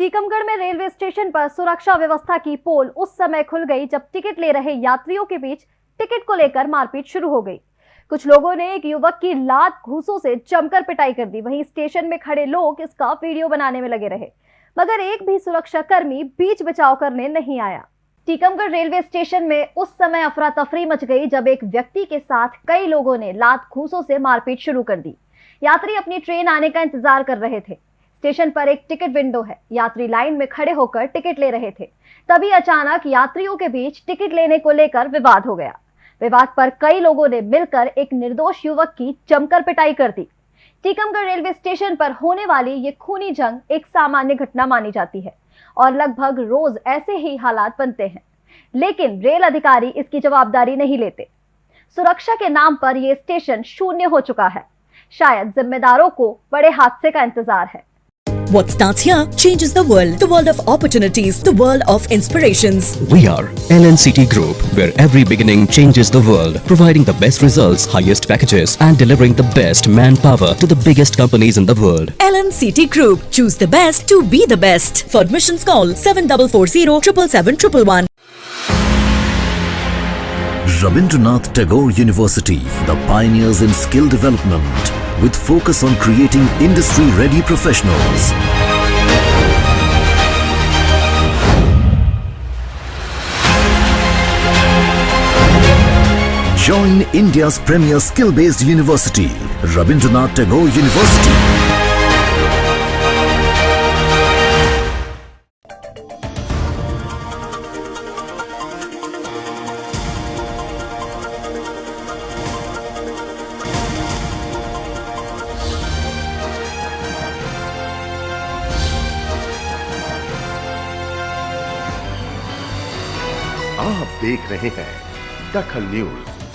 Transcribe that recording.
टीकमगढ़ में railway station पर सुरक्षा व्यवस्था की पोल उस समय खुल गई जब टिकट ले रहे यात्रियों के बीच टिकट को लेकर मारपीट शुरू हो गई। कुछ लोगों ने एक युवक की लात घूसों से जमकर पिटाई कर दी। वहीं स्टेशन में खड़े लोग इसका वीडियो बनाने में लगे रहे, मगर एक भी सुरक्षा कर्मी बीच बचाव करने नहीं आया। टीकमगढ़ रेलवे स्टेशन में उस समय अफरा तफरी मच गई जब एक व्यक्ति के साथ कई लोगों ने लात घूसों से मारपीट शुरू कर दी। यात्री अपनी ट्रेन आने का इंतज़ार कर रहे थे। स्टेशन पर एक टिकट विंडो है। यात्री लाइन में खड़े होकर टिकट ले रहे थे। तभी अचानक यात्रियों के बीच टिकट लेने को लेकर विवाद हो गया। विवाद पर कई लोगों ने मिलकर एक निर्दोष युवक की जमकर पिटाई कर दी। टीकमगढ़ रेलवे स्टेशन पर होने वाली ये खूनी जंग एक सामान्य घटना मानी जाती है और लगभग रोज ऐसे ही हालात बनते हैं। लेकिन रेल अधिकारी इसकी जवाबदारी नहीं लेते। सुरक्षा के नाम पर यह स्टेशन शून्य हो चुका है। शायद जिम्मेदारों को बड़े हादसे का इंतज़ार है। What starts here changes the world. The world of opportunities. The world of inspirations. We are LNCT Group, where every beginning changes the world, providing the best results, highest packages, and delivering the best manpower to the biggest companies in the world. LNCT Group. Choose the best to be the best. For admissions call 7440 777 Rabindranath Tagore University, the pioneers in skill development, with focus on creating industry-ready professionals. Join India's premier skill-based university, Rabindranath Tagore University. आप देख रहे हैं दखल news.